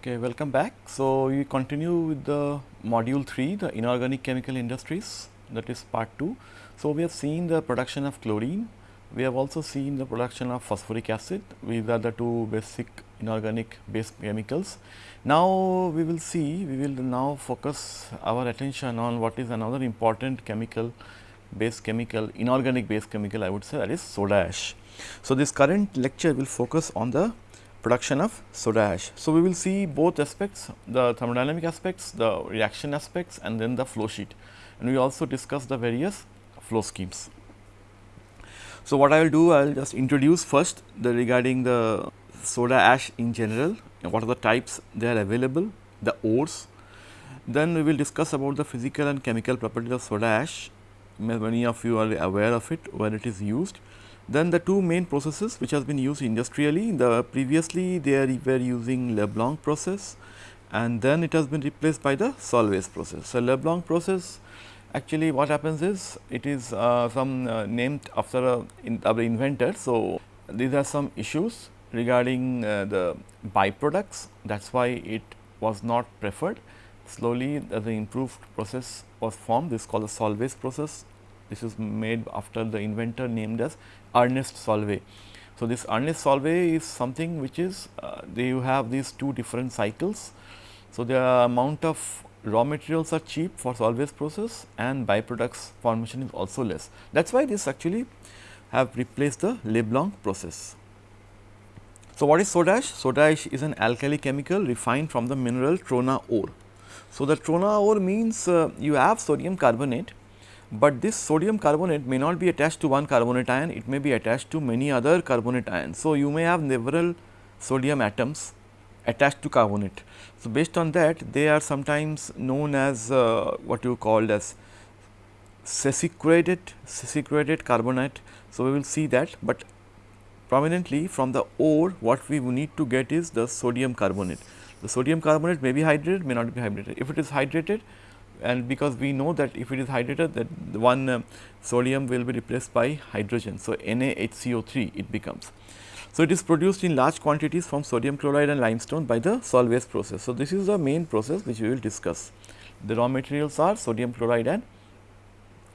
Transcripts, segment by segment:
Okay, welcome back. So, we continue with the module 3, the inorganic chemical industries that is part 2. So, we have seen the production of chlorine, we have also seen the production of phosphoric acid, these are the two basic inorganic base chemicals. Now, we will see, we will now focus our attention on what is another important chemical base chemical, inorganic base chemical I would say that is soda ash. So, this current lecture will focus on the production of soda ash. So, we will see both aspects the thermodynamic aspects, the reaction aspects and then the flow sheet and we also discuss the various flow schemes. So, what I will do I will just introduce first the regarding the soda ash in general what are the types they are available the ores. Then we will discuss about the physical and chemical properties of soda ash many of you are aware of it where it is used then the two main processes which has been used industrially, the previously they were using Leblanc process and then it has been replaced by the Solvay's process. So, Leblanc process actually what happens is it is uh, some uh, named after a in our inventor. So, these are some issues regarding uh, the byproducts that is why it was not preferred. Slowly the improved process was formed this is called the Solvay's process. This is made after the inventor named as Ernest Solvay. So, this Ernest Solvay is something which is uh, they you have these two different cycles. So, the amount of raw materials are cheap for Solvay's process and byproducts formation is also less. That is why this actually have replaced the Leblanc process. So, what is soda ash? Soda ash is an alkali chemical refined from the mineral trona ore. So, the trona ore means uh, you have sodium carbonate but this sodium carbonate may not be attached to one carbonate ion, it may be attached to many other carbonate ions. So, you may have several sodium atoms attached to carbonate. So, based on that they are sometimes known as uh, what you called as sesquicurated, sesquicurated carbonate. So, we will see that, but prominently from the ore what we need to get is the sodium carbonate. The sodium carbonate may be hydrated, may not be hydrated. If it is hydrated, and because we know that if it is hydrated that one uh, sodium will be replaced by hydrogen. So, NaHCO3 it becomes. So, it is produced in large quantities from sodium chloride and limestone by the Solvay's process. So, this is the main process which we will discuss. The raw materials are sodium chloride and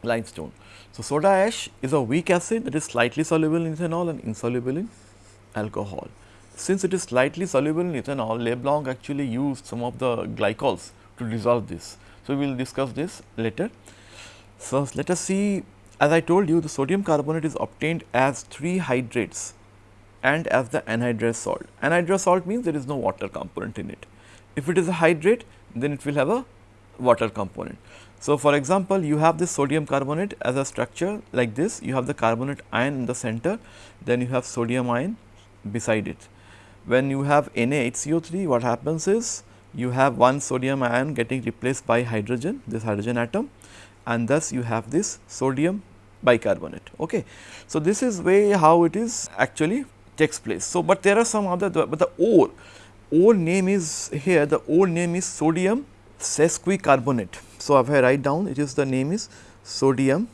limestone. So, soda ash is a weak acid that is slightly soluble in ethanol and insoluble in alcohol. Since it is slightly soluble in ethanol, Leblanc actually used some of the glycols to dissolve this. So, we will discuss this later. So, let us see as I told you the sodium carbonate is obtained as 3 hydrates and as the anhydrous salt. Anhydrous salt means there is no water component in it. If it is a hydrate then it will have a water component. So, for example, you have this sodium carbonate as a structure like this, you have the carbonate ion in the center, then you have sodium ion beside it. When you have NaHCO3, what happens is you have one sodium ion getting replaced by hydrogen, this hydrogen atom and thus you have this sodium bicarbonate. Okay. So, this is way how it is actually takes place. So, but there are some other, but the ore, ore name is here, the ore name is sodium sesquicarbonate. So, if I write down, it is the name is sodium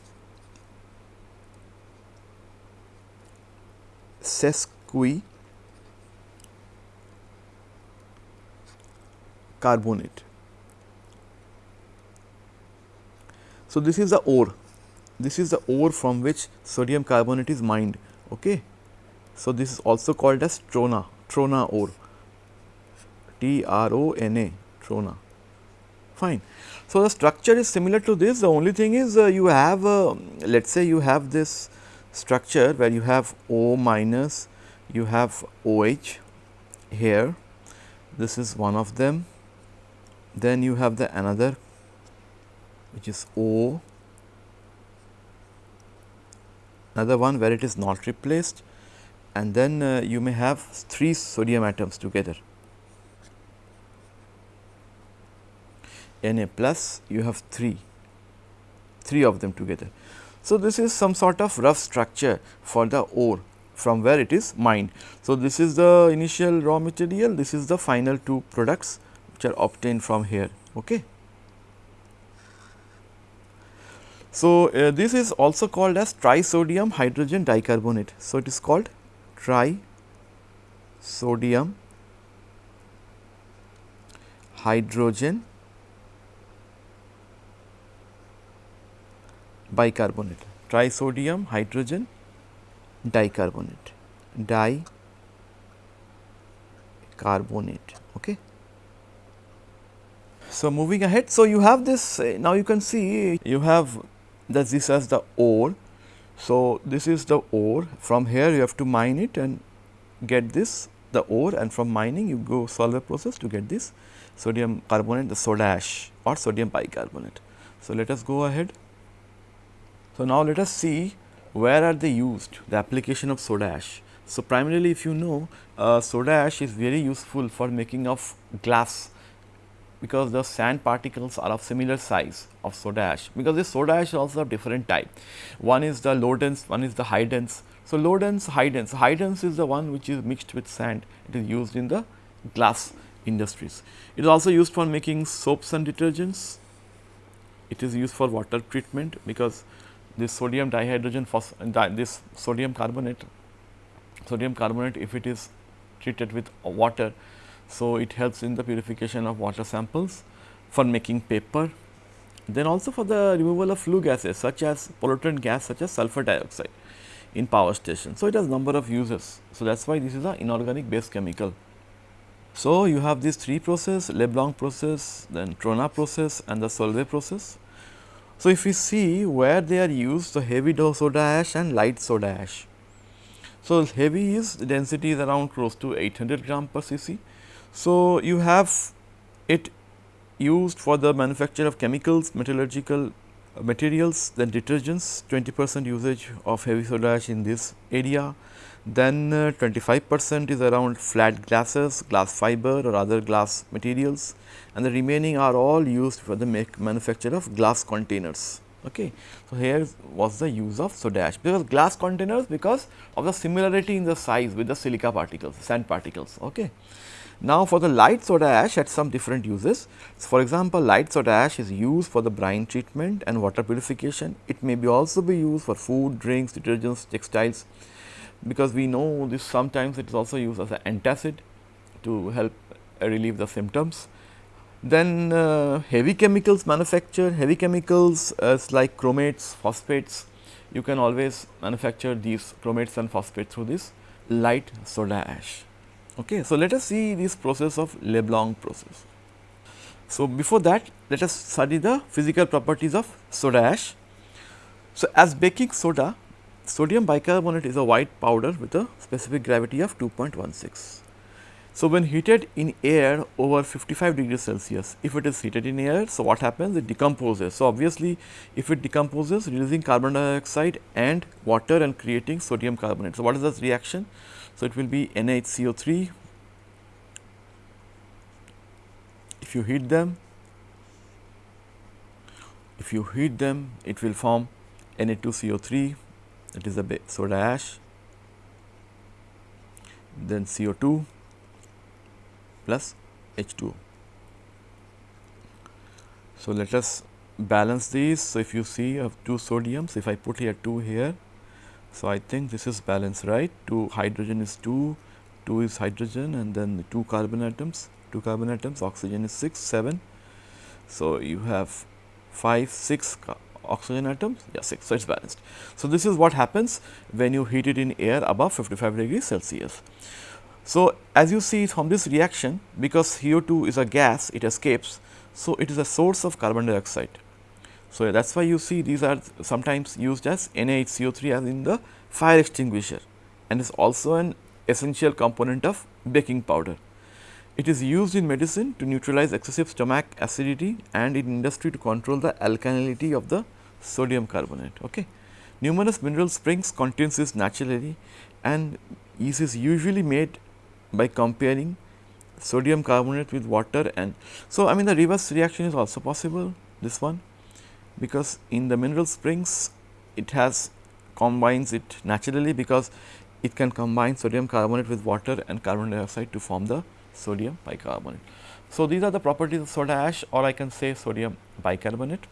sesqui carbonate. So, this is the ore, this is the ore from which sodium carbonate is mined. Okay. So, this is also called as trona, trona ore, T R O N A, trona, fine. So, the structure is similar to this, the only thing is uh, you have uh, let us say you have this structure where you have O minus, you have OH here, this is one of them then you have the another which is O, another one where it is not replaced and then uh, you may have 3 sodium atoms together. Na plus you have 3, 3 of them together. So, this is some sort of rough structure for the ore from where it is mined. So, this is the initial raw material, this is the final two products are obtained from here. Okay. So, uh, this is also called as trisodium hydrogen dicarbonate. So, it is called trisodium hydrogen bicarbonate, trisodium hydrogen dicarbonate, dicarbonate. Okay. So, moving ahead. So, you have this uh, now you can see you have that this as the ore. So, this is the ore from here you have to mine it and get this the ore and from mining you go Solvay process to get this sodium carbonate the soda ash or sodium bicarbonate. So, let us go ahead. So, now let us see where are they used the application of soda ash. So, primarily if you know uh, soda ash is very useful for making of glass because the sand particles are of similar size of soda ash because this soda ash is also of different type. One is the low dense, one is the high dense. So, low dense, high dense, high dense is the one which is mixed with sand, it is used in the glass industries. It is also used for making soaps and detergents, it is used for water treatment because this sodium dihydrogen phos this sodium carbonate, sodium carbonate if it is treated with water so, it helps in the purification of water samples for making paper, then also for the removal of flue gases such as pollutant gas such as sulfur dioxide in power station. So, it has number of uses. So, that is why this is an inorganic base chemical. So, you have these three process Leblanc process, then Trona process and the Solvay process. So, if we see where they are used, the heavy soda ash and light soda ash. So, heavy is density is around close to 800 gram per cc so, you have it used for the manufacture of chemicals, metallurgical materials, then detergents, 20 percent usage of heavy soda ash in this area. Then uh, 25 percent is around flat glasses, glass fiber or other glass materials and the remaining are all used for the make manufacture of glass containers. Okay. So, here was the use of soda ash because glass containers because of the similarity in the size with the silica particles, sand particles. Okay. Now, for the light soda ash had some different uses. So, for example, light soda ash is used for the brine treatment and water purification. It may be also be used for food, drinks, detergents, textiles because we know this sometimes it is also used as an antacid to help relieve the symptoms. Then uh, heavy chemicals manufacture, heavy chemicals as like chromates, phosphates, you can always manufacture these chromates and phosphates through this light soda ash. Okay. So, let us see this process of Leblanc process. So, before that let us study the physical properties of soda ash. So, as baking soda sodium bicarbonate is a white powder with a specific gravity of 2.16. So, when heated in air over 55 degrees Celsius, if it is heated in air, so what happens? It decomposes. So, obviously, if it decomposes releasing carbon dioxide and water and creating sodium carbonate. So, what is this reaction? So, it will be NaHCO3 if you heat them if you heat them it will form Na2CO3 that is the soda ash then CO2 plus H2. So, let us balance these. So, if you see I have two sodiums if I put here 2 here so, I think this is balanced right 2 hydrogen is 2, 2 is hydrogen and then 2 carbon atoms, 2 carbon atoms, oxygen is 6, 7. So, you have 5, 6 oxygen atoms, yeah 6, so it is balanced. So, this is what happens when you heat it in air above 55 degrees Celsius. So, as you see from this reaction because CO2 is a gas it escapes. So, it is a source of carbon dioxide so, that is why you see these are sometimes used as NaHCO3 as in the fire extinguisher and is also an essential component of baking powder. It is used in medicine to neutralize excessive stomach acidity and in industry to control the alkalinity of the sodium carbonate. Okay. Numerous mineral springs contains this naturally and this is usually made by comparing sodium carbonate with water and so I mean the reverse reaction is also possible this one because in the mineral springs it has combines it naturally because it can combine sodium carbonate with water and carbon dioxide to form the sodium bicarbonate. So, these are the properties of soda ash or I can say sodium bicarbonate.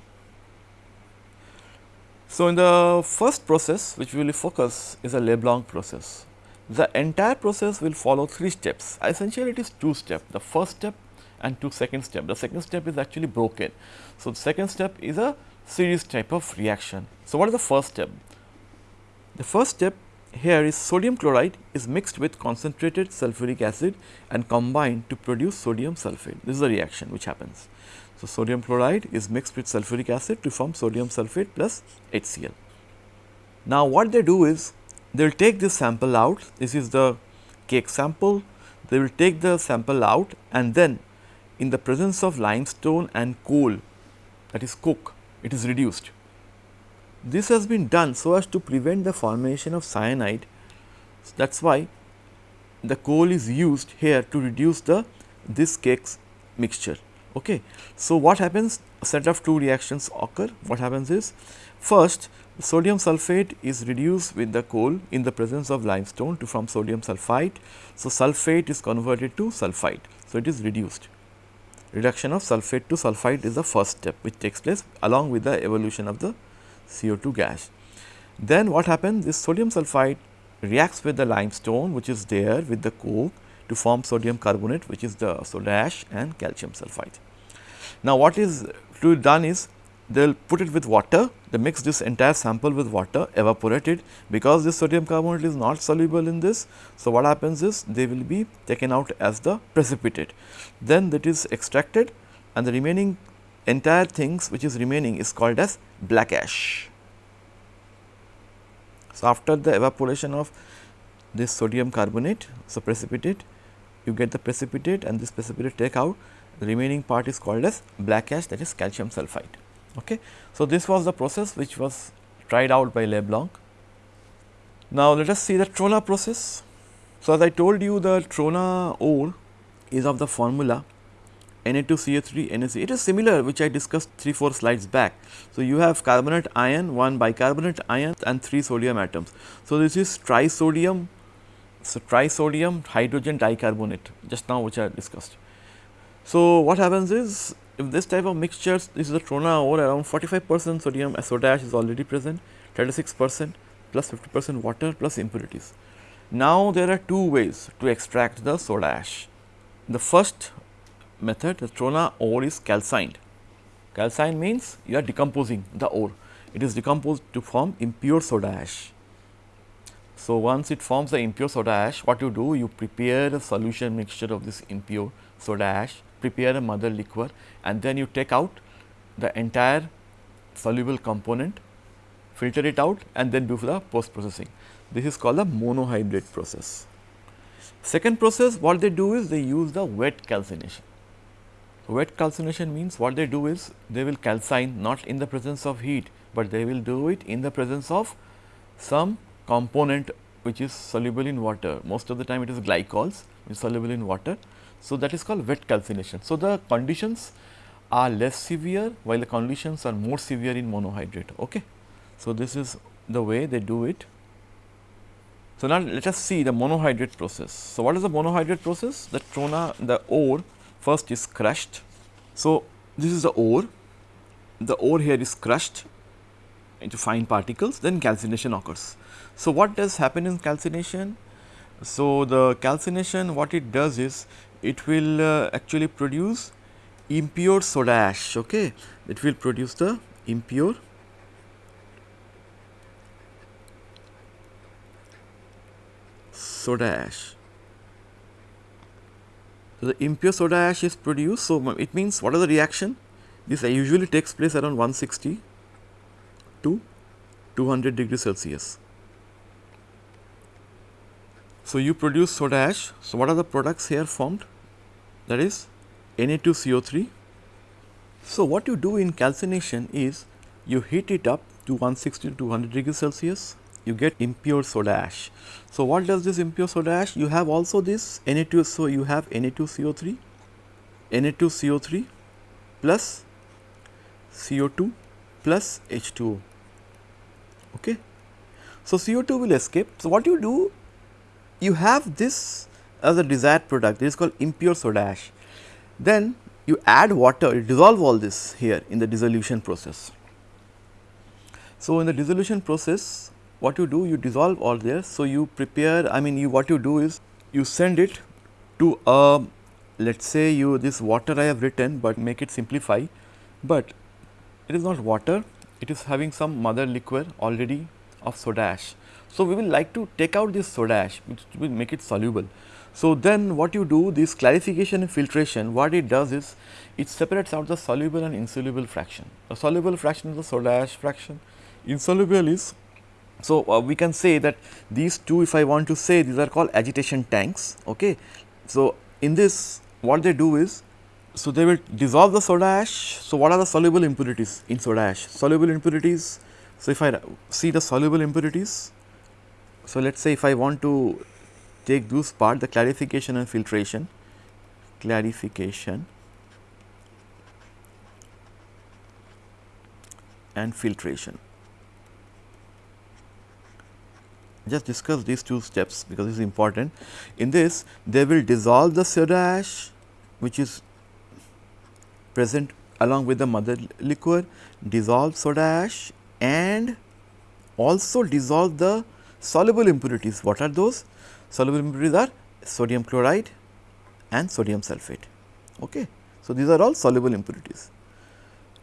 So, in the first process which we will focus is a Leblanc process. The entire process will follow three steps essentially it is two steps. The first step and to second step. The second step is actually broken. So, the second step is a series type of reaction. So, what is the first step? The first step here is sodium chloride is mixed with concentrated sulfuric acid and combined to produce sodium sulphate. This is the reaction which happens. So, sodium chloride is mixed with sulfuric acid to form sodium sulphate plus HCl. Now, what they do is they will take this sample out, this is the cake sample, they will take the sample out and then in the presence of limestone and coal that is coke, it is reduced. This has been done so as to prevent the formation of cyanide. So, that is why the coal is used here to reduce the this cakes mixture. Okay. So, what happens a set of two reactions occur what happens is first sodium sulphate is reduced with the coal in the presence of limestone to form sodium sulphite. So, sulphate is converted to sulphite. So, it is reduced reduction of sulphate to sulphide is the first step which takes place along with the evolution of the CO2 gas. Then what happens this sodium sulphide reacts with the limestone which is there with the coke to form sodium carbonate which is the soda ash and calcium sulphide. Now, what is to be done is they will put it with water, they mix this entire sample with water, evaporate it because this sodium carbonate is not soluble in this. So, what happens is they will be taken out as the precipitate. Then that is extracted and the remaining entire things which is remaining is called as black ash. So, after the evaporation of this sodium carbonate, so precipitate, you get the precipitate and this precipitate take out, the remaining part is called as black ash that is calcium sulphide. Okay. So, this was the process which was tried out by Leblanc. Now, let us see the Trona process. So, as I told you the Trona ore is of the formula Na2CO3 NaC. It is similar which I discussed 3 4 slides back. So, you have carbonate ion, 1 bicarbonate ion and 3 sodium atoms. So, this is trisodium, so trisodium hydrogen dicarbonate just now which I discussed. So, what happens is if this type of mixtures this is a trona ore around 45 percent sodium soda ash is already present 36 percent plus plus 50 percent water plus impurities. Now, there are two ways to extract the soda ash. The first method the trona ore is calcined. Calcine means you are decomposing the ore. It is decomposed to form impure soda ash. So, once it forms the impure soda ash, what you do? You prepare a solution mixture of this impure soda ash, prepare a mother liquor and then you take out the entire soluble component, filter it out and then do the post processing. This is called the monohydrate process. Second process what they do is they use the wet calcination. Wet calcination means what they do is they will calcine not in the presence of heat, but they will do it in the presence of some component which is soluble in water. Most of the time it is glycols which is soluble in water. So, that is called wet calcination. So, the conditions are less severe while the conditions are more severe in monohydrate. Okay. So, this is the way they do it. So, now let us see the monohydrate process. So, what is the monohydrate process? The trona, the ore first is crushed. So, this is the ore, the ore here is crushed into fine particles then calcination occurs. So, what does happen in calcination? So, the calcination what it does is it will uh, actually produce impure soda ash okay it will produce the impure soda ash so, the impure soda ash is produced. So, it means what is the reaction? This usually takes place around 160 to 200 degrees Celsius. So, you produce soda ash. So, what are the products here formed? That is Na2CO3. So, what you do in calcination is you heat it up to 160 to 200 degrees Celsius you get impure soda ash. So, what does this impure soda ash? You have also this Na2, so you have Na2CO3, Na2CO3 plus CO2 plus H2O. Okay. So, CO2 will escape. So, what you do? You have this as a desired product, it is called impure soda ash. Then you add water, you dissolve all this here in the dissolution process. So, in the dissolution process, what you do you dissolve all this. So, you prepare I mean you what you do is you send it to a let us say you this water I have written, but make it simplify, but it is not water, it is having some mother liquor already of soda ash. So, we will like to take out this soda ash which will make it soluble. So, then what you do this clarification filtration what it does is it separates out the soluble and insoluble fraction. The soluble fraction is the soda ash fraction, insoluble is so, uh, we can say that these two if I want to say these are called agitation tanks. Okay. So, in this what they do is so they will dissolve the soda ash. So, what are the soluble impurities in soda ash? Soluble impurities. So, if I see the soluble impurities, so let us say if I want to take those part the clarification and filtration, clarification and filtration. Just discuss these two steps because it is important. In this they will dissolve the soda ash which is present along with the mother liquor, dissolve soda ash and also dissolve the soluble impurities. What are those? Soluble impurities are sodium chloride and sodium sulphate. Okay. So, these are all soluble impurities.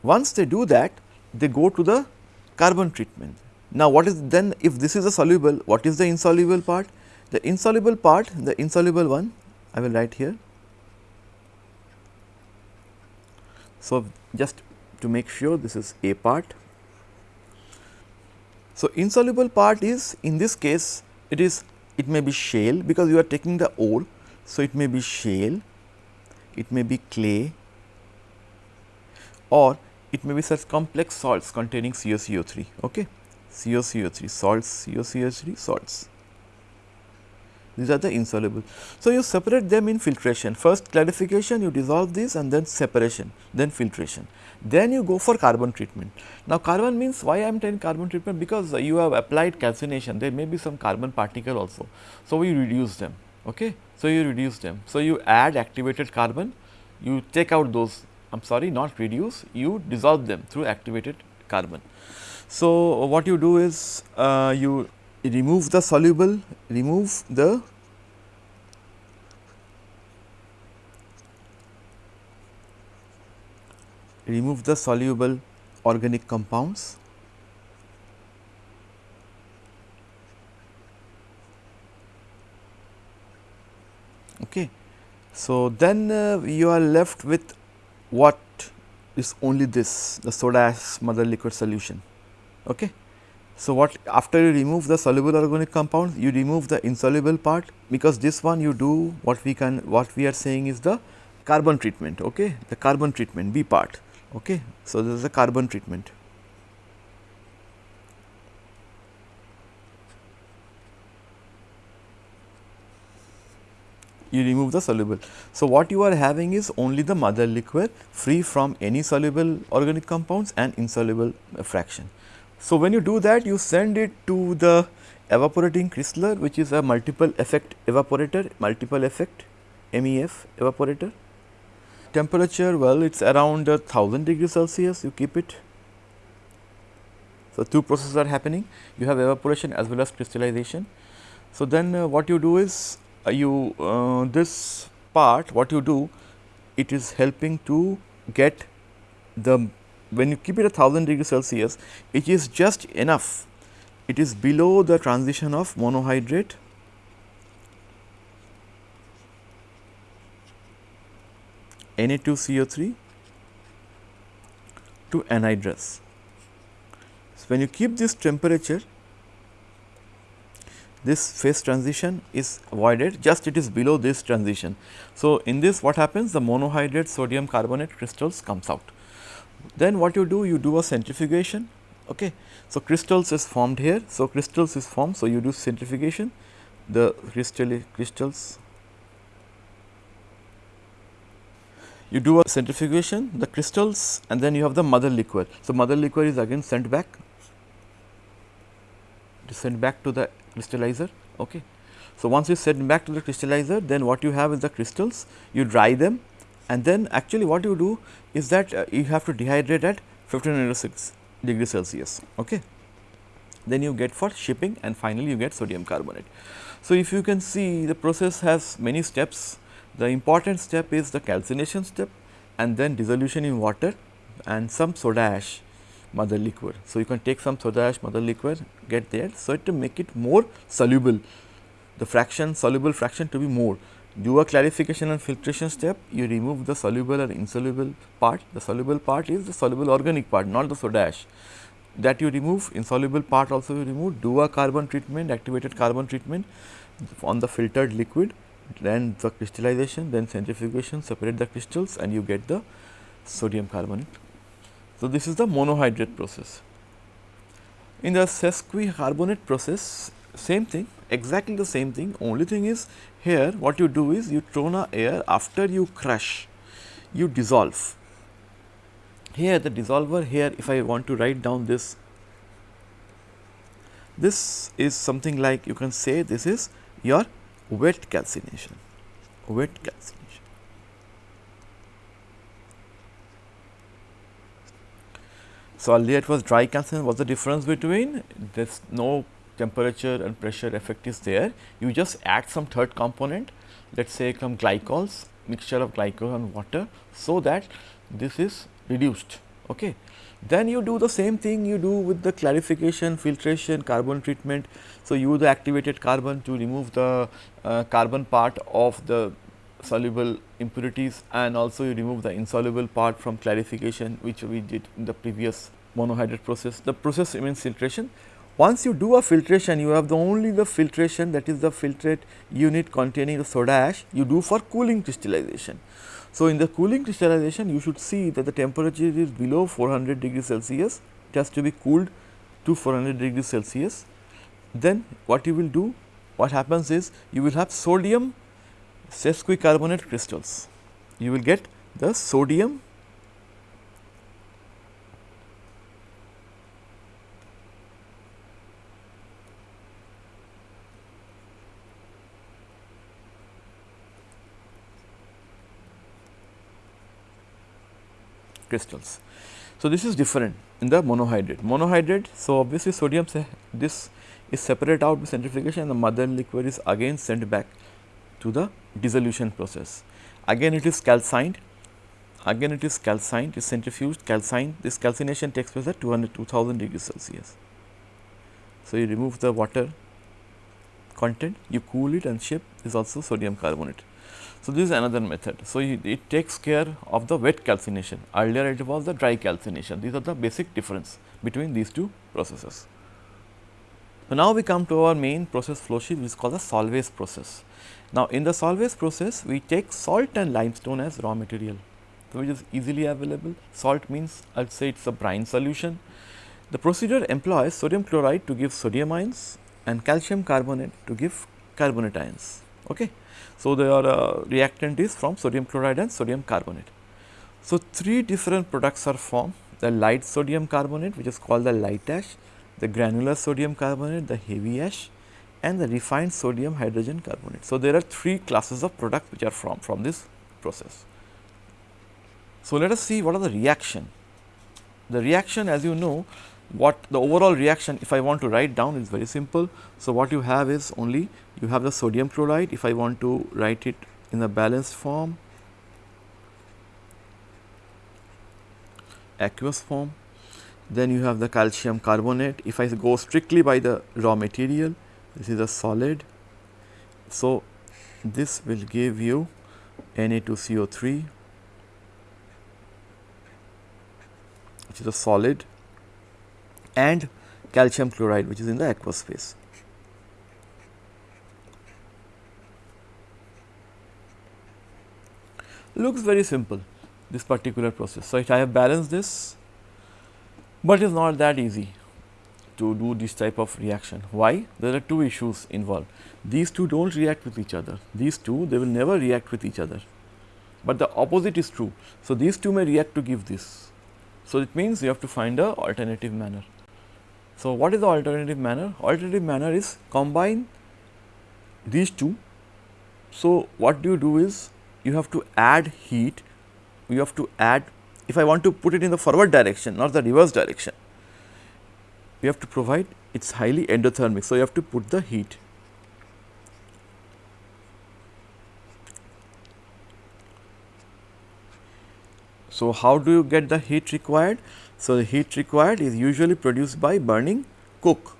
Once they do that, they go to the carbon treatment. Now, what is then if this is a soluble, what is the insoluble part? The insoluble part, the insoluble one, I will write here. So, just to make sure this is A part. So, insoluble part is in this case it is it may be shale because you are taking the ore. So, it may be shale, it may be clay or it may be such complex salts containing CaCO3. Okay. CaCO3 salts, CaCO3 salts. These are the insoluble. So, you separate them in filtration. First clarification, you dissolve this and then separation, then filtration. Then you go for carbon treatment. Now, carbon means why I am telling carbon treatment? Because you have applied calcination, there may be some carbon particle also. So, we reduce them. Okay? So, you reduce them. So, you add activated carbon, you take out those, I am sorry not reduce, you dissolve them through activated carbon. So, what you do is uh, you remove the soluble, remove the remove the soluble organic compounds. Okay. So then uh, you are left with what is only this the soda ash mother liquid solution. Okay. So, what after you remove the soluble organic compounds, you remove the insoluble part because this one you do what we can what we are saying is the carbon treatment, okay, the carbon treatment B part. Okay. So, this is a carbon treatment. you remove the soluble. So, what you are having is only the mother liquor free from any soluble organic compounds and insoluble fraction. So, when you do that you send it to the evaporating crystallizer which is a multiple effect evaporator, multiple effect MEF evaporator. Temperature well it is around 1000 degrees Celsius you keep it. So, two processes are happening you have evaporation as well as crystallization. So, then uh, what you do is uh, you uh, this part what you do it is helping to get the when you keep it at 1000 degree Celsius, it is just enough, it is below the transition of monohydrate Na2CO3 to anhydrous. So, when you keep this temperature, this phase transition is avoided just it is below this transition. So, in this what happens the monohydrate sodium carbonate crystals comes out. Then what you do? You do a centrifugation. Okay. So, crystals is formed here. So, crystals is formed. So, you do centrifugation. The crystal crystals. You do a centrifugation, the crystals, and then you have the mother liquor. So, mother liquor is again sent back. It is sent back to the crystallizer. Okay. So, once you send back to the crystallizer, then what you have is the crystals. You dry them and then actually what you do is that uh, you have to dehydrate at 1506 degrees Celsius. Okay. Then you get for shipping and finally, you get sodium carbonate. So, if you can see the process has many steps The important step is the calcination step and then dissolution in water and some soda ash mother liquid. So, you can take some soda ash mother liquid get there. So, to make it more soluble the fraction soluble fraction to be more do a clarification and filtration step. You remove the soluble or insoluble part. The soluble part is the soluble organic part not the soda ash. That you remove insoluble part also you remove. Do a carbon treatment activated carbon treatment on the filtered liquid then the crystallization then centrifugation separate the crystals and you get the sodium carbonate. So, this is the monohydrate process. In the sesquicarbonate process same thing exactly the same thing. Only thing is here what you do is you trona ore after you crush. You dissolve. Here the dissolver here if I want to write down this this is something like you can say this is your wet calcination. Wet calcination. So, earlier it was dry calcination. What is the difference between there is no temperature and pressure effect is there. You just add some third component let us say some glycols mixture of glycol and water. So, that this is reduced. Okay. Then you do the same thing you do with the clarification, filtration, carbon treatment. So, use the activated carbon to remove the uh, carbon part of the soluble impurities and also you remove the insoluble part from clarification which we did in the previous monohydrate process. The process remains filtration once you do a filtration, you have the only the filtration that is the filtrate unit containing the soda ash you do for cooling crystallization. So, in the cooling crystallization you should see that the temperature is below 400 degrees Celsius, it has to be cooled to 400 degrees Celsius. Then what you will do, what happens is you will have sodium sesquicarbonate crystals, you will get the sodium crystals. So, this is different in the monohydrate. Monohydrate, so obviously sodium this is separated out with centrifugation and the mother liquid is again sent back to the dissolution process. Again it is calcined, again it is calcined, it is centrifuged, calcined, this calcination takes place at 200 2000 degrees Celsius. So, you remove the water content, you cool it and ship is also sodium carbonate. So, this is another method. So, it takes care of the wet calcination earlier it was the dry calcination these are the basic difference between these two processes. So, now we come to our main process flow sheet which is called the Solvay's process. Now, in the Solvay's process we take salt and limestone as raw material so which is easily available salt means I would say it is a brine solution. The procedure employs sodium chloride to give sodium ions and calcium carbonate to give carbonate ions. Okay. So, their uh, reactant is from sodium chloride and sodium carbonate. So, three different products are formed the light sodium carbonate which is called the light ash, the granular sodium carbonate, the heavy ash and the refined sodium hydrogen carbonate. So, there are three classes of products which are from, from this process. So, let us see what are the reaction. The reaction as you know what the overall reaction if I want to write down is very simple. So, what you have is only you have the sodium chloride. If I want to write it in the balanced form aqueous form then you have the calcium carbonate. If I go strictly by the raw material this is a solid. So this will give you Na2CO3 which is a solid and calcium chloride which is in the aqueous phase. Looks very simple this particular process. So, I have balanced this, but it is not that easy to do this type of reaction. Why? There are two issues involved. These two do not react with each other. These two they will never react with each other, but the opposite is true. So, these two may react to give this. So, it means you have to find a alternative manner. So, what is the alternative manner? Alternative manner is combine these two. So, what do you do is you have to add heat, you have to add if I want to put it in the forward direction not the reverse direction, you have to provide it is highly endothermic. So, you have to put the heat. So, how do you get the heat required? So, the heat required is usually produced by burning coke.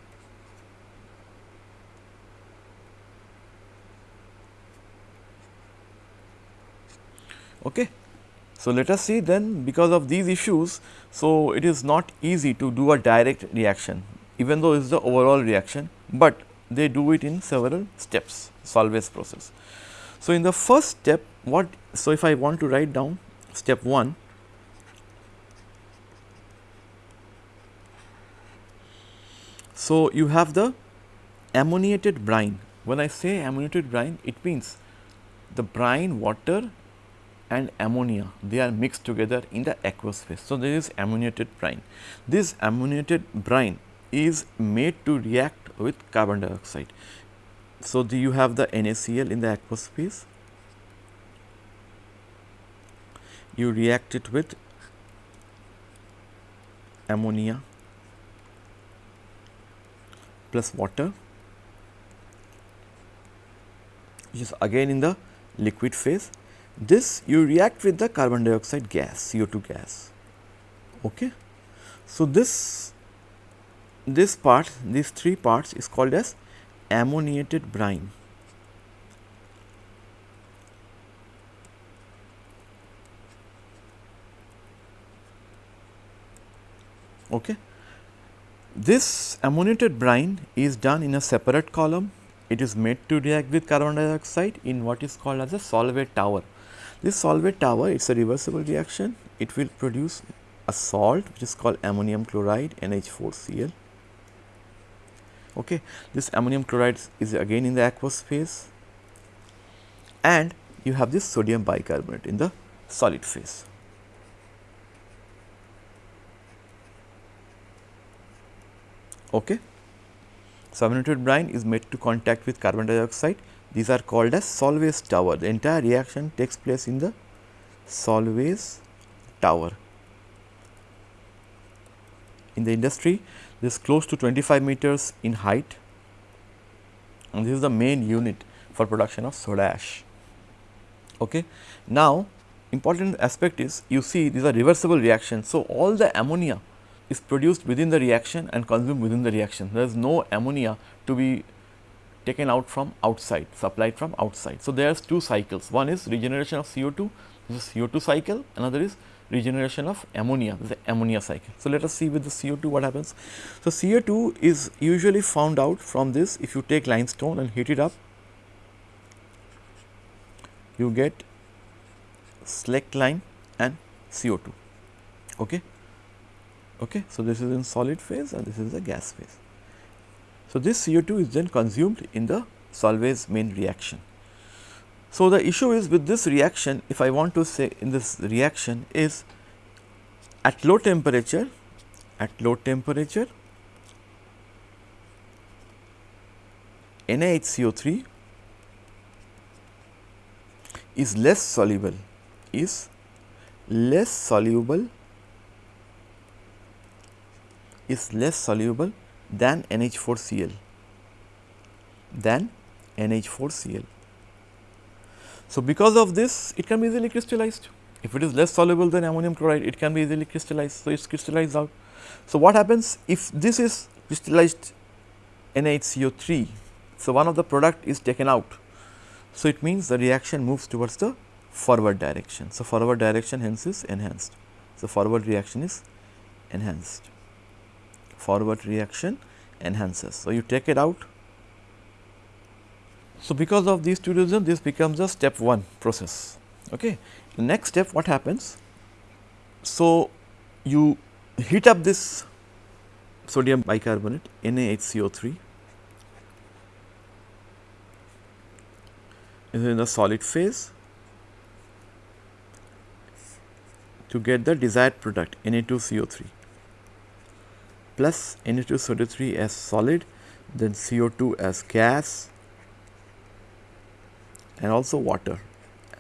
Okay. So, let us see then because of these issues, so it is not easy to do a direct reaction even though it is the overall reaction, but they do it in several steps Solvay's process. So, in the first step what so if I want to write down step 1 So, you have the ammoniated brine when I say ammoniated brine it means the brine water and ammonia they are mixed together in the aqueous phase. So, there is ammoniated brine. This ammoniated brine is made to react with carbon dioxide. So, the, you have the NaCl in the aqueous phase, you react it with ammonia plus water which is again in the liquid phase this you react with the carbon dioxide gas CO2 gas. Okay. So, this this part these three parts is called as ammoniated brine. Okay. This ammoniated brine is done in a separate column. It is made to react with carbon dioxide in what is called as a Solvay tower. This Solvay tower it is a reversible reaction. It will produce a salt which is called ammonium chloride NH4Cl. Okay. This ammonium chloride is again in the aqueous phase and you have this sodium bicarbonate in the solid phase. Okay. So, brine is made to contact with carbon dioxide these are called as Solvay's tower. The entire reaction takes place in the Solvay's tower. In the industry, this is close to 25 meters in height and this is the main unit for production of soda ash. Okay. Now, important aspect is you see these are reversible reactions. So, all the ammonia is produced within the reaction and consumed within the reaction. There is no ammonia to be taken out from outside, supplied from outside. So, there are two cycles, one is regeneration of CO2, this is CO2 cycle, another is regeneration of ammonia, this is the ammonia cycle. So, let us see with the CO2 what happens. So, CO2 is usually found out from this if you take limestone and heat it up, you get slaked lime and CO2. Okay. Okay. So, this is in solid phase and this is the gas phase. So, this CO2 is then consumed in the Solvay's main reaction. So, the issue is with this reaction if I want to say in this reaction is at low temperature at low temperature NaHCO3 is less soluble is less soluble is less soluble than NH4Cl than NH4Cl. So, because of this it can be easily crystallized. If it is less soluble than ammonium chloride it can be easily crystallized. So, it is crystallized out. So, what happens if this is crystallized NaHCO3. So, one of the product is taken out. So, it means the reaction moves towards the forward direction. So, forward direction hence is enhanced. So, forward reaction is enhanced forward reaction enhances. So, you take it out. So, because of these two reasons this becomes a step 1 process. Okay. The next step what happens? So, you heat up this sodium bicarbonate NaHCO3 is in the solid phase to get the desired product Na2CO3 plus Na2SO3 as solid, then CO2 as gas and also water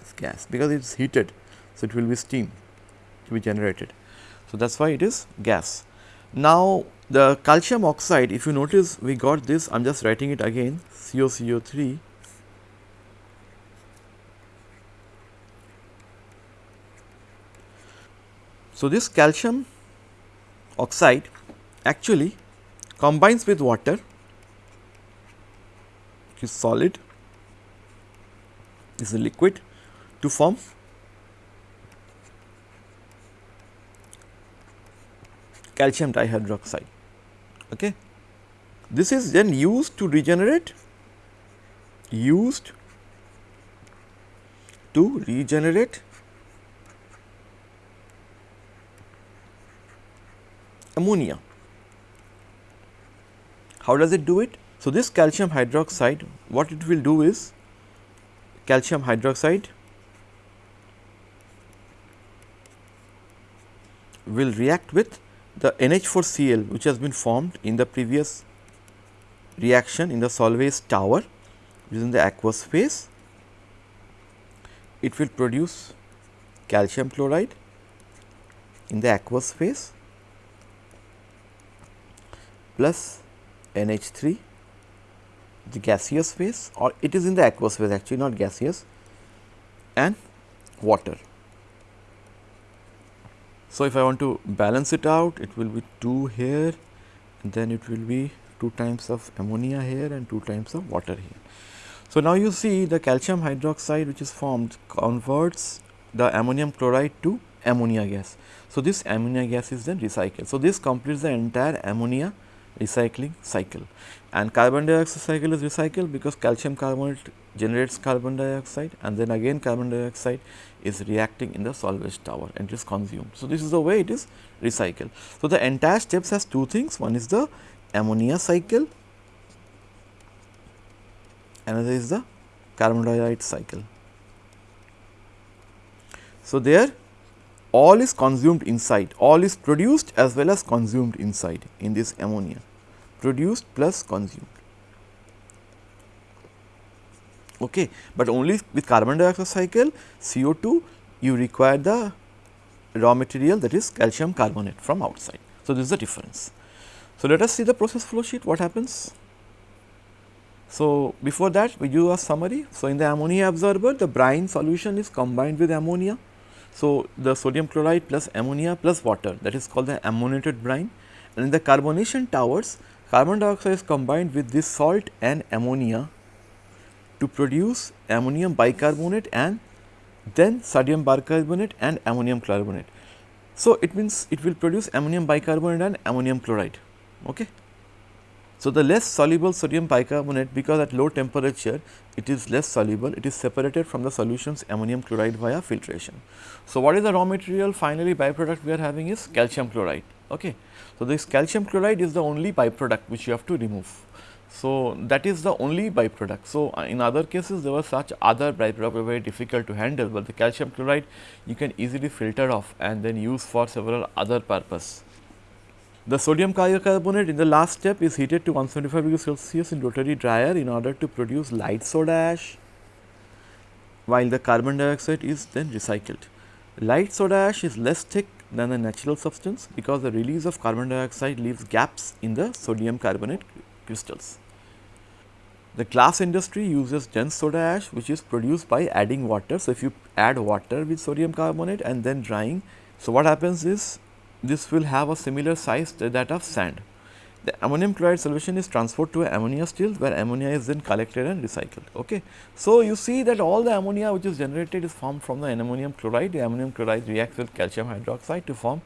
as gas because it is heated. So, it will be steam to be generated. So, that is why it is gas. Now, the calcium oxide if you notice we got this I am just writing it again CaCO3 So, this calcium oxide actually combines with water which is solid is a liquid to form calcium dihydroxide. Okay. This is then used to regenerate used to regenerate ammonia. How does it do it? So, this calcium hydroxide what it will do is calcium hydroxide will react with the NH4Cl which has been formed in the previous reaction in the Solvay's tower which is in the aqueous phase. It will produce calcium chloride in the aqueous phase plus NH3 the gaseous phase or it is in the aqueous phase actually not gaseous and water. So, if I want to balance it out it will be 2 here and then it will be 2 times of ammonia here and 2 times of water here. So, now you see the calcium hydroxide which is formed converts the ammonium chloride to ammonia gas. So, this ammonia gas is then recycled. So, this completes the entire ammonia recycling cycle and carbon dioxide cycle is recycled because calcium carbonate generates carbon dioxide and then again carbon dioxide is reacting in the Solvay's tower and is consumed. So, this is the way it is recycled. So, the entire steps has two things one is the ammonia cycle another is the carbon dioxide cycle. So, there all is consumed inside, all is produced as well as consumed inside in this ammonia, produced plus consumed. Okay. But only with carbon dioxide cycle CO2 you require the raw material that is calcium carbonate from outside. So, this is the difference. So, let us see the process flow sheet what happens. So, before that we do a summary. So, in the ammonia absorber the brine solution is combined with ammonia so, the sodium chloride plus ammonia plus water that is called the ammoniated brine and in the carbonation towers carbon dioxide is combined with this salt and ammonia to produce ammonium bicarbonate and then sodium bicarbonate and ammonium carbonate. So, it means it will produce ammonium bicarbonate and ammonium chloride. Okay. So, the less soluble sodium bicarbonate because at low temperature it is less soluble, it is separated from the solution's ammonium chloride via filtration. So, what is the raw material finally byproduct we are having is calcium chloride. Okay. So, this calcium chloride is the only byproduct which you have to remove. So, that is the only byproduct. So, uh, in other cases there were such other byproduct were very difficult to handle, but the calcium chloride you can easily filter off and then use for several other purpose. The sodium carbonate in the last step is heated to 175 degrees Celsius in rotary dryer in order to produce light soda ash, while the carbon dioxide is then recycled. Light soda ash is less thick than the natural substance because the release of carbon dioxide leaves gaps in the sodium carbonate crystals. The glass industry uses dense soda ash which is produced by adding water. So, if you add water with sodium carbonate and then drying, so what happens is this will have a similar size to that of sand. The ammonium chloride solution is transferred to ammonia still where ammonia is then collected and recycled. Okay. So, you see that all the ammonia which is generated is formed from the ammonium chloride. The ammonium chloride reacts with calcium hydroxide to form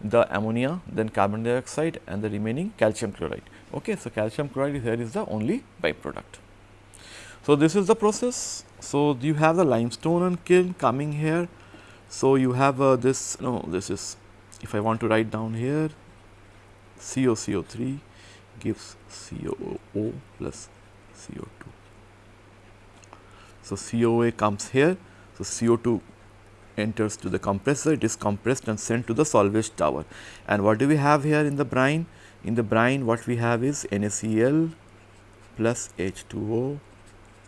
the ammonia, then carbon dioxide and the remaining calcium chloride. Okay. So, calcium chloride here is the only byproduct. So, this is the process. So, you have the limestone and kiln coming here. So, you have uh, this no this is if I want to write down here CaCO3 gives COO plus CO2. So, COA comes here. So, CO2 enters to the compressor, it is compressed and sent to the Solvay's tower. And what do we have here in the brine? In the brine what we have is NaCl plus H2O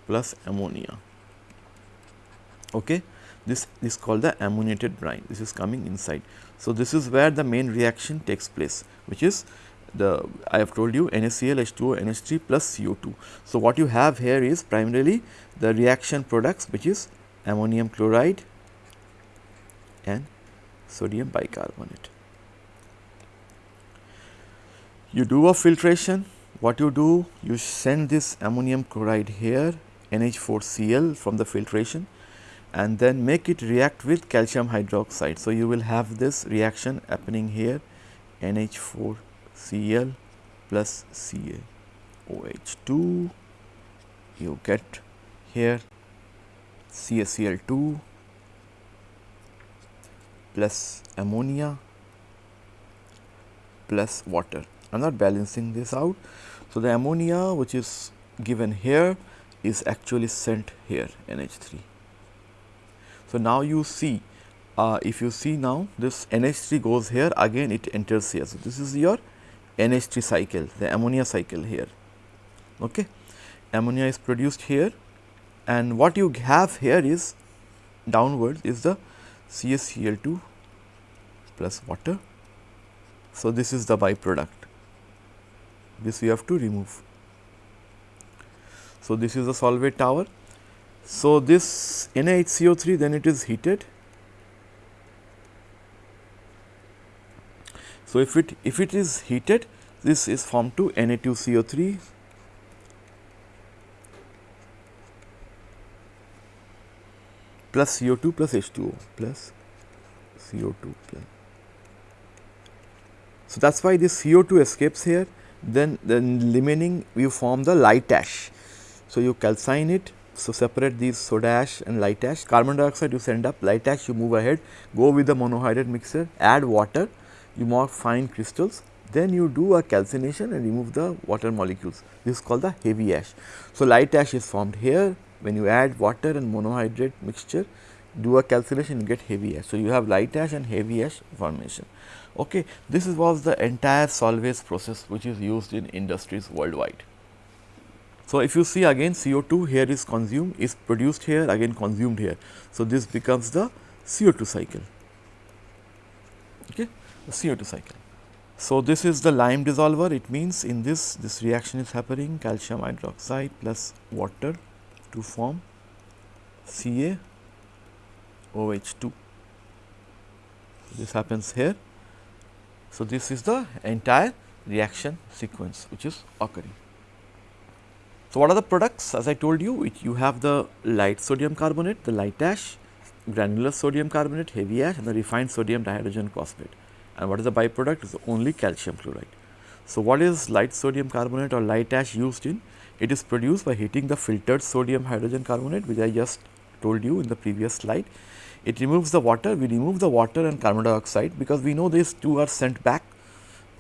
plus ammonia. Okay this is called the ammoniated brine this is coming inside. So, this is where the main reaction takes place which is the I have told you NaCl H2O NH3 plus CO2. So, what you have here is primarily the reaction products which is ammonium chloride and sodium bicarbonate. You do a filtration, what you do? You send this ammonium chloride here NH4Cl from the filtration and then make it react with calcium hydroxide. So, you will have this reaction happening here NH4Cl plus CaOH2 you get here CaCl2 plus ammonia plus water. I am not balancing this out. So, the ammonia which is given here is actually sent here NH3. So, now you see uh, if you see now this NH3 goes here again it enters here. So, this is your NH3 cycle the ammonia cycle here. Okay. Ammonia is produced here and what you have here is downwards is the CaCl2 plus water. So, this is the byproduct this we have to remove. So, this is the Solvay tower. So, this NaHCO3 then it is heated. So, if it if it is heated this is formed to Na2CO3 plus CO2 plus H2O plus CO2 plus. So, that is why this CO2 escapes here then then remaining you form the light ash. So, you calcine it so separate these soda ash and light ash carbon dioxide you send up light ash you move ahead go with the monohydrate mixture add water you mark fine crystals then you do a calcination and remove the water molecules this is called the heavy ash. So, light ash is formed here when you add water and monohydrate mixture do a calcination you get heavy ash. So, you have light ash and heavy ash formation. Okay. This was the entire Solvay's process which is used in industries worldwide. So, if you see again CO2 here is consumed is produced here again consumed here. So, this becomes the CO2 cycle, okay, the CO2 cycle. So, this is the lime dissolver it means in this this reaction is happening calcium hydroxide plus water to form CaOH2. This happens here. So, this is the entire reaction sequence which is occurring. So, what are the products as I told you it, you have the light sodium carbonate, the light ash, granular sodium carbonate, heavy ash and the refined sodium dihydrogen phosphate and what is the byproduct is only calcium chloride. So, what is light sodium carbonate or light ash used in? It is produced by heating the filtered sodium hydrogen carbonate which I just told you in the previous slide. It removes the water, we remove the water and carbon dioxide because we know these two are sent back.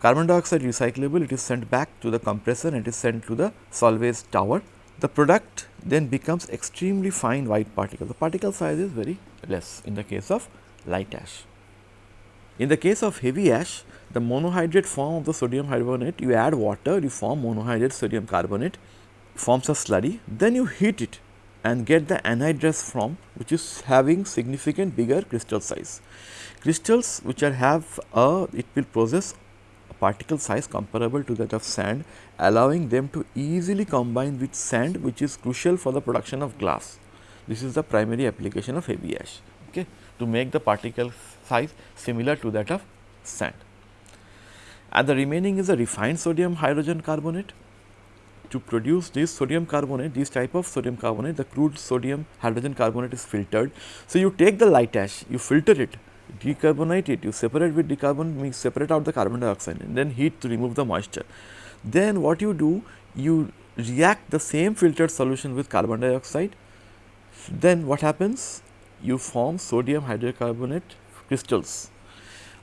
Carbon dioxide recyclable, it is sent back to the compressor and it is sent to the Solvay's tower. The product then becomes extremely fine white particle. The particle size is very less in the case of light ash. In the case of heavy ash, the monohydrate form of the sodium carbonate, you add water, you form monohydrate sodium carbonate forms a slurry, then you heat it and get the anhydrous form which is having significant bigger crystal size. Crystals which are have a it will possess a particle size comparable to that of sand allowing them to easily combine with sand which is crucial for the production of glass. This is the primary application of heavy ash okay, to make the particle size similar to that of sand. And the remaining is a refined sodium hydrogen carbonate to produce this sodium carbonate, this type of sodium carbonate, the crude sodium hydrogen carbonate is filtered. So, you take the light ash, you filter it, decarbonate it, you separate with decarbon, means separate out the carbon dioxide and then heat to remove the moisture. Then what you do, you react the same filtered solution with carbon dioxide, then what happens? You form sodium hydrocarbonate crystals.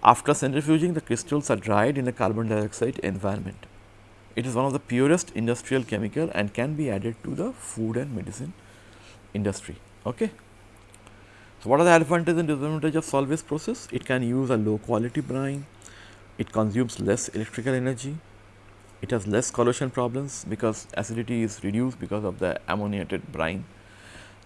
After centrifuging, the crystals are dried in a carbon dioxide environment. It is one of the purest industrial chemical and can be added to the food and medicine industry. Okay. So, what are the advantages and disadvantages of Solvay's process? It can use a low quality brine, it consumes less electrical energy, it has less corrosion problems because acidity is reduced because of the ammoniated brine.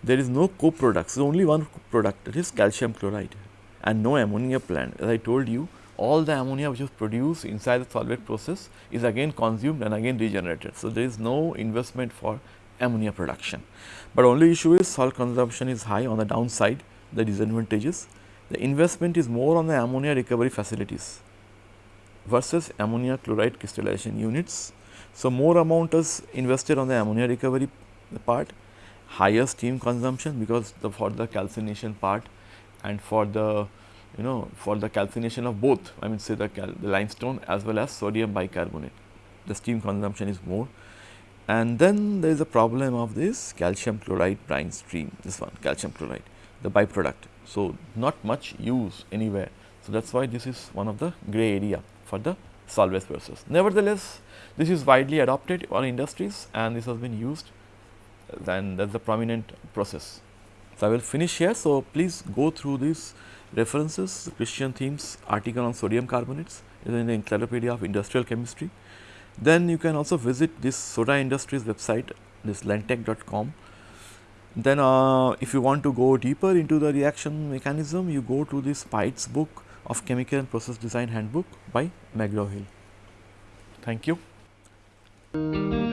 There is no co-products, so only one product that is calcium chloride and no ammonia plant. As I told you, all the ammonia which is produced inside the Solvay process is again consumed and again regenerated. So, there is no investment for ammonia production, but only issue is salt consumption is high on the downside the disadvantages. The investment is more on the ammonia recovery facilities versus ammonia chloride crystallization units. So, more amount is invested on the ammonia recovery part, higher steam consumption because the for the calcination part and for the you know for the calcination of both I mean say the, the limestone as well as sodium bicarbonate. The steam consumption is more. And then there is a problem of this calcium chloride brine stream this one calcium chloride the byproduct. So, not much use anywhere. So, that is why this is one of the gray area for the Solvay's process. Nevertheless, this is widely adopted on industries and this has been used then that is the prominent process. So, I will finish here. So, please go through these references Christian Thieme's article on sodium carbonates is in the Encyclopedia of Industrial Chemistry. Then you can also visit this Soda Industries website this lenntech.com. Then uh, if you want to go deeper into the reaction mechanism you go to this Speight's book of Chemical and Process Design Handbook by McGraw Hill. Thank you.